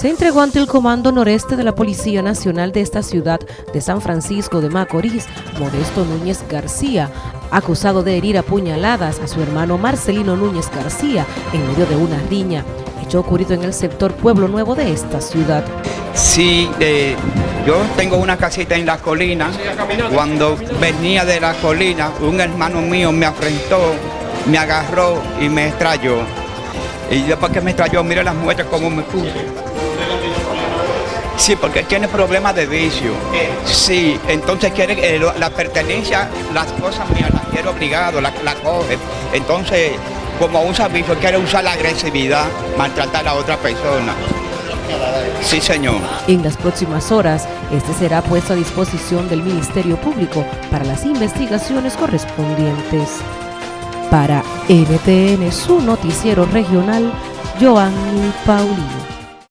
se entregó ante el Comando Noreste de la Policía Nacional de esta ciudad de San Francisco de Macorís, Modesto Núñez García, acusado de herir a puñaladas a su hermano Marcelino Núñez García en medio de una riña, hecho ocurrido en el sector Pueblo Nuevo de esta ciudad. Sí, eh, yo tengo una casita en la colina. Cuando venía de la colina, un hermano mío me afrentó, me agarró y me estrelló. Y después que me estrelló, mire las muestras como me puse. Sí, porque tiene problemas de vicio. Sí, entonces quiere eh, la pertenencia, las cosas mías las quiere obligado, las la coge. Entonces, como un servicio, quiere usar la agresividad, maltratar a otra persona. Sí, señor. En las próximas horas, este será puesto a disposición del Ministerio Público para las investigaciones correspondientes. Para NTN, su noticiero regional, Joanny Paulino.